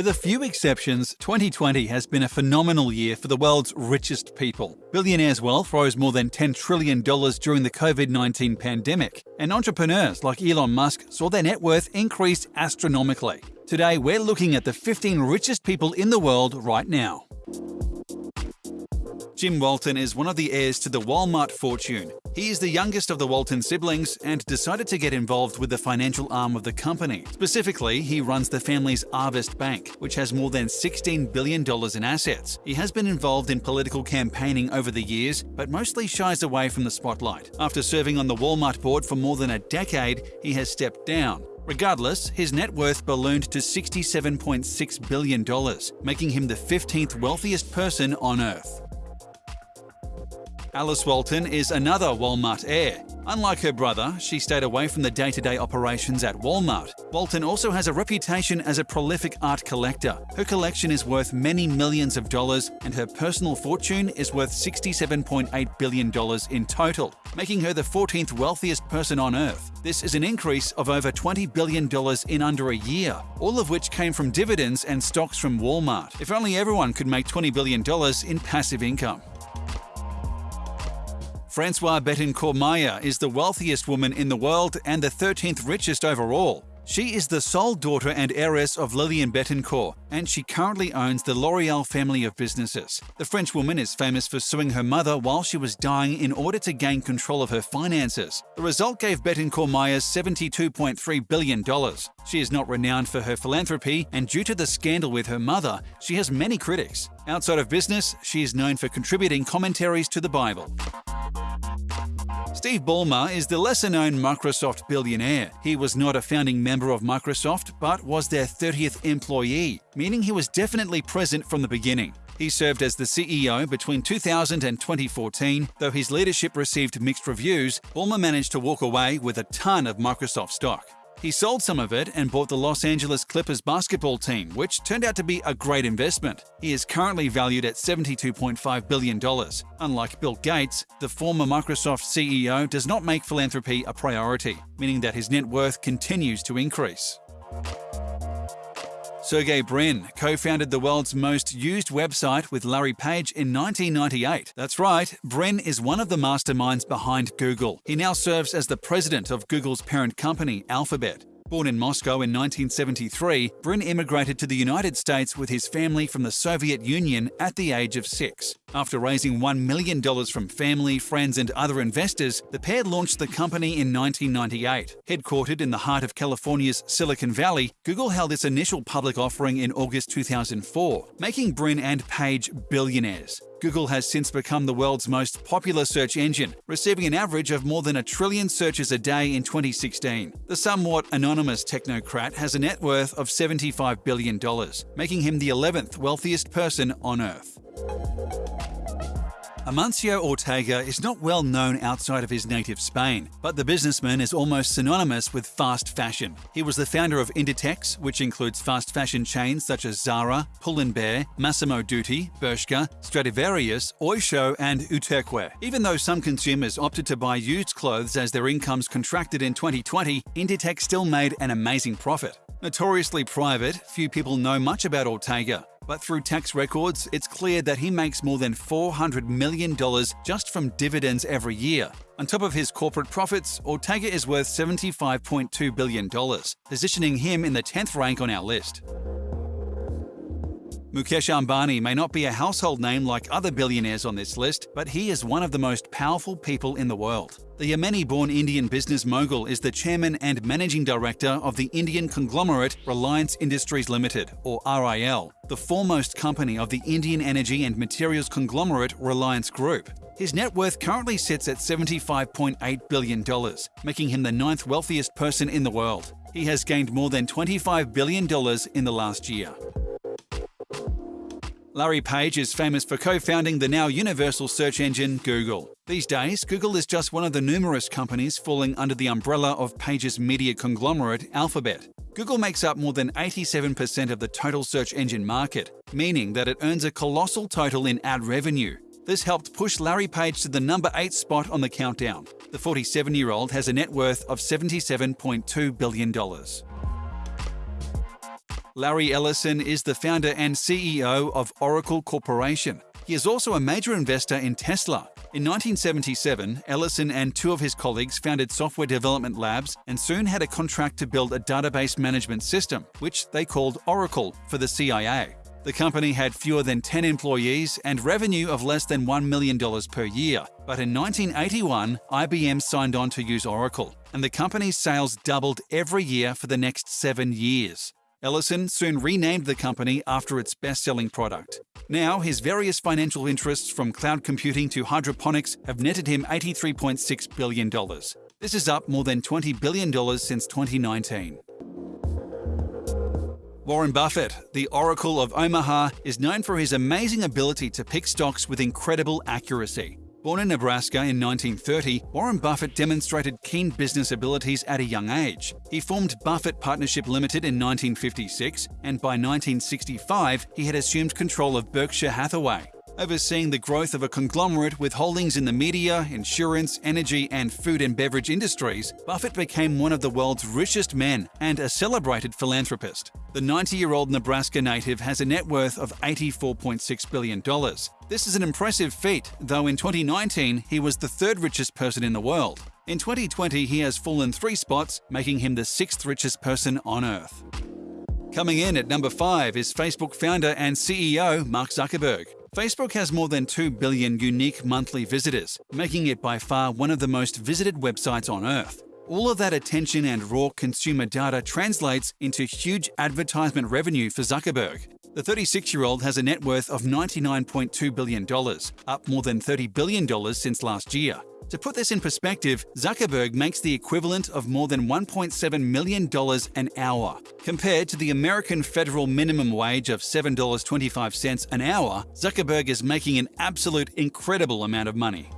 With a few exceptions, 2020 has been a phenomenal year for the world's richest people. Billionaires' wealth rose more than $10 trillion during the COVID 19 pandemic, and entrepreneurs like Elon Musk saw their net worth increase astronomically. Today, we're looking at the 15 richest people in the world right now. Jim Walton is one of the heirs to the Walmart fortune. He is the youngest of the Walton siblings and decided to get involved with the financial arm of the company. Specifically, he runs the family's Arvest Bank, which has more than $16 billion in assets. He has been involved in political campaigning over the years, but mostly shies away from the spotlight. After serving on the Walmart board for more than a decade, he has stepped down. Regardless, his net worth ballooned to $67.6 billion, making him the 15th wealthiest person on Earth. Alice Walton is another Walmart heir. Unlike her brother, she stayed away from the day to day operations at Walmart. Walton also has a reputation as a prolific art collector. Her collection is worth many millions of dollars, and her personal fortune is worth $67.8 billion in total, making her the 14th wealthiest person on earth. This is an increase of over $20 billion in under a year, all of which came from dividends and stocks from Walmart. If only everyone could make $20 billion in passive income. Francois Bettencourt Meyers is the wealthiest woman in the world and the 13th richest overall. She is the sole daughter and heiress of Lillian Bettencourt, and she currently owns the L'Oreal family of businesses. The French woman is famous for suing her mother while she was dying in order to gain control of her finances. The result gave Bettencourt Meyers $72.3 billion. She is not renowned for her philanthropy, and due to the scandal with her mother, she has many critics. Outside of business, she is known for contributing commentaries to the Bible. Steve Ballmer is the lesser known Microsoft billionaire. He was not a founding member of Microsoft, but was their 30th employee, meaning he was definitely present from the beginning. He served as the CEO between 2000 and 2014. Though his leadership received mixed reviews, Ballmer managed to walk away with a ton of Microsoft stock. He sold some of it and bought the Los Angeles Clippers basketball team, which turned out to be a great investment. He is currently valued at $72.5 billion. Unlike Bill Gates, the former Microsoft CEO does not make philanthropy a priority, meaning that his net worth continues to increase. Sergey Brin co founded the world's most used website with Larry Page in 1998. That's right, Brin is one of the masterminds behind Google. He now serves as the president of Google's parent company, Alphabet. Born in Moscow in 1973, Brin immigrated to the United States with his family from the Soviet Union at the age of six. After raising $1 million from family, friends, and other investors, the pair launched the company in 1998. Headquartered in the heart of California's Silicon Valley, Google held its initial public offering in August 2004, making Brin and Page billionaires. Google has since become the world's most popular search engine, receiving an average of more than a trillion searches a day in 2016. The somewhat anonymous technocrat has a net worth of $75 billion, making him the 11th wealthiest person on Earth. Amancio Ortega is not well known outside of his native Spain, but the businessman is almost synonymous with fast fashion. He was the founder of Inditex, which includes fast fashion chains such as Zara, Pull&Bear, Massimo Dutti, Bershka, Stradivarius, Oysho, and Uterqüe. Even though some consumers opted to buy used clothes as their incomes contracted in 2020, Inditex still made an amazing profit. Notoriously private, few people know much about Ortega. But through tax records, it's clear that he makes more than $400 million just from dividends every year. On top of his corporate profits, Ortega is worth $75.2 billion, positioning him in the 10th rank on our list. Mukesh Ambani may not be a household name like other billionaires on this list, but he is one of the most powerful people in the world. The Yemeni born Indian business mogul is the chairman and managing director of the Indian conglomerate Reliance Industries Limited, or RIL, the foremost company of the Indian energy and materials conglomerate Reliance Group. His net worth currently sits at $75.8 billion, making him the ninth wealthiest person in the world. He has gained more than $25 billion in the last year. Larry Page is famous for co founding the now universal search engine Google. These days, Google is just one of the numerous companies falling under the umbrella of Page's media conglomerate Alphabet. Google makes up more than 87% of the total search engine market, meaning that it earns a colossal total in ad revenue. This helped push Larry Page to the number 8 spot on the countdown. The 47 year old has a net worth of $77.2 billion. Larry Ellison is the founder and CEO of Oracle Corporation. He is also a major investor in Tesla. In 1977, Ellison and two of his colleagues founded Software Development Labs and soon had a contract to build a database management system, which they called Oracle, for the CIA. The company had fewer than 10 employees and revenue of less than $1 million per year. But in 1981, IBM signed on to use Oracle, and the company's sales doubled every year for the next seven years. Ellison soon renamed the company after its best selling product. Now, his various financial interests from cloud computing to hydroponics have netted him $83.6 billion. This is up more than $20 billion since 2019. Warren Buffett, the Oracle of Omaha, is known for his amazing ability to pick stocks with incredible accuracy. Born in Nebraska in 1930, Warren Buffett demonstrated keen business abilities at a young age. He formed Buffett Partnership Limited in 1956, and by 1965 he had assumed control of Berkshire Hathaway overseeing the growth of a conglomerate with holdings in the media, insurance, energy, and food and beverage industries, Buffett became one of the world's richest men and a celebrated philanthropist. The 90 year old Nebraska native has a net worth of $84.6 billion. This is an impressive feat, though in 2019 he was the third richest person in the world. In 2020, he has fallen three spots, making him the sixth richest person on Earth. Coming in at number 5 is Facebook founder and CEO Mark Zuckerberg. Facebook has more than 2 billion unique monthly visitors, making it by far one of the most visited websites on Earth. All of that attention and raw consumer data translates into huge advertisement revenue for Zuckerberg. The 36 year old has a net worth of $99.2 billion, up more than $30 billion since last year. To put this in perspective, Zuckerberg makes the equivalent of more than $1.7 million an hour. Compared to the American federal minimum wage of $7.25 an hour, Zuckerberg is making an absolute incredible amount of money.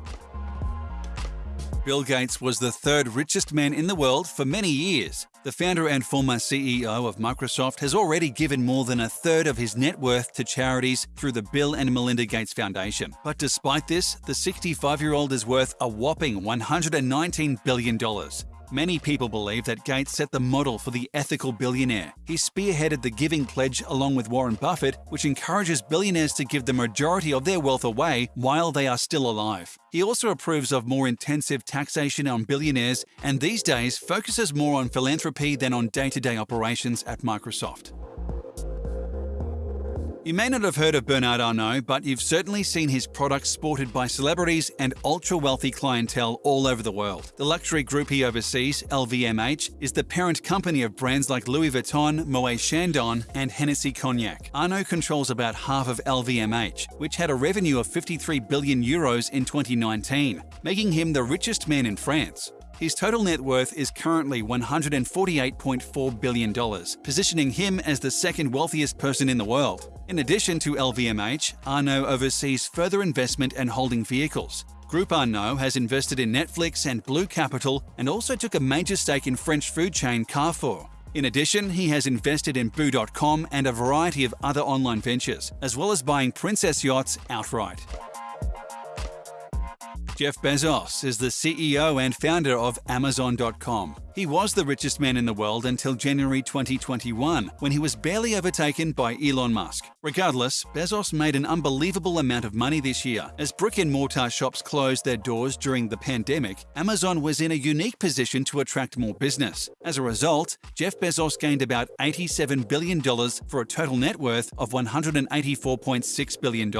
Bill Gates was the third richest man in the world for many years. The founder and former CEO of Microsoft has already given more than a third of his net worth to charities through the Bill and Melinda Gates Foundation. But despite this, the 65 year old is worth a whopping $119 billion. Many people believe that Gates set the model for the ethical billionaire. He spearheaded the Giving Pledge along with Warren Buffett, which encourages billionaires to give the majority of their wealth away while they are still alive. He also approves of more intensive taxation on billionaires and these days focuses more on philanthropy than on day to day operations at Microsoft. You may not have heard of Bernard Arnault, but you've certainly seen his products sported by celebrities and ultra wealthy clientele all over the world. The luxury group he oversees, LVMH, is the parent company of brands like Louis Vuitton, Moet Chandon, and Hennessy Cognac. Arnault controls about half of LVMH, which had a revenue of 53 billion euros in 2019, making him the richest man in France. His total net worth is currently $148.4 billion, positioning him as the second wealthiest person in the world. In addition to LVMH, Arnault oversees further investment and holding vehicles. Group Arnault has invested in Netflix and Blue Capital and also took a major stake in French food chain Carrefour. In addition, he has invested in Boo.com and a variety of other online ventures, as well as buying Princess Yachts outright. Jeff Bezos is the CEO and founder of Amazon.com. He was the richest man in the world until January 2021, when he was barely overtaken by Elon Musk. Regardless, Bezos made an unbelievable amount of money this year. As brick and mortar shops closed their doors during the pandemic, Amazon was in a unique position to attract more business. As a result, Jeff Bezos gained about $87 billion for a total net worth of $184.6 billion.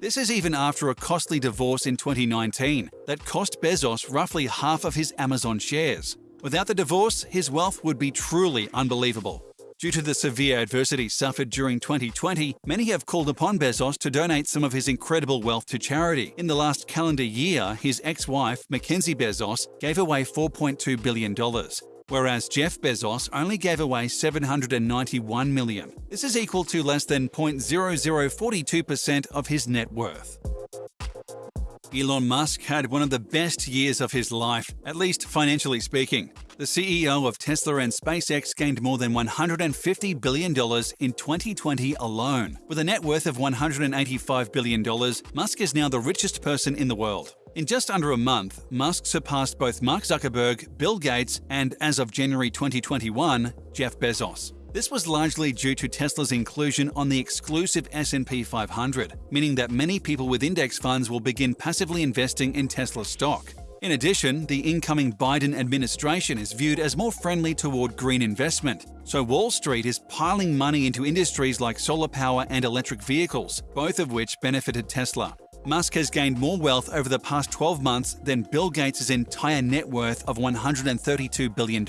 This is even after a costly divorce in 2019 that cost Bezos roughly half of his Amazon shares. Without the divorce, his wealth would be truly unbelievable. Due to the severe adversity suffered during 2020, many have called upon Bezos to donate some of his incredible wealth to charity. In the last calendar year, his ex wife, Mackenzie Bezos, gave away $4.2 billion whereas Jeff Bezos only gave away 791 million. This is equal to less than 0.0042% of his net worth. Elon Musk had one of the best years of his life, at least financially speaking. The CEO of Tesla and SpaceX gained more than $150 billion in 2020 alone. With a net worth of $185 billion, Musk is now the richest person in the world. In just under a month, Musk surpassed both Mark Zuckerberg, Bill Gates, and as of January 2021, Jeff Bezos. This was largely due to Tesla's inclusion on the exclusive S&P 500, meaning that many people with index funds will begin passively investing in Tesla stock. In addition, the incoming Biden administration is viewed as more friendly toward green investment, so Wall Street is piling money into industries like solar power and electric vehicles, both of which benefited Tesla. Musk has gained more wealth over the past 12 months than Bill Gates' entire net worth of $132 billion.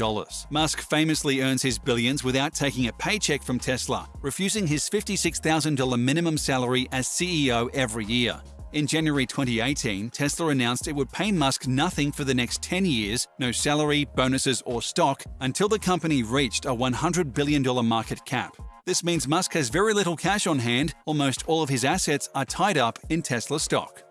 Musk famously earns his billions without taking a paycheck from Tesla, refusing his $56,000 minimum salary as CEO every year. In January 2018, Tesla announced it would pay Musk nothing for the next 10 years, no salary, bonuses, or stock, until the company reached a $100 billion market cap. This means Musk has very little cash on hand, almost all of his assets are tied up in Tesla stock.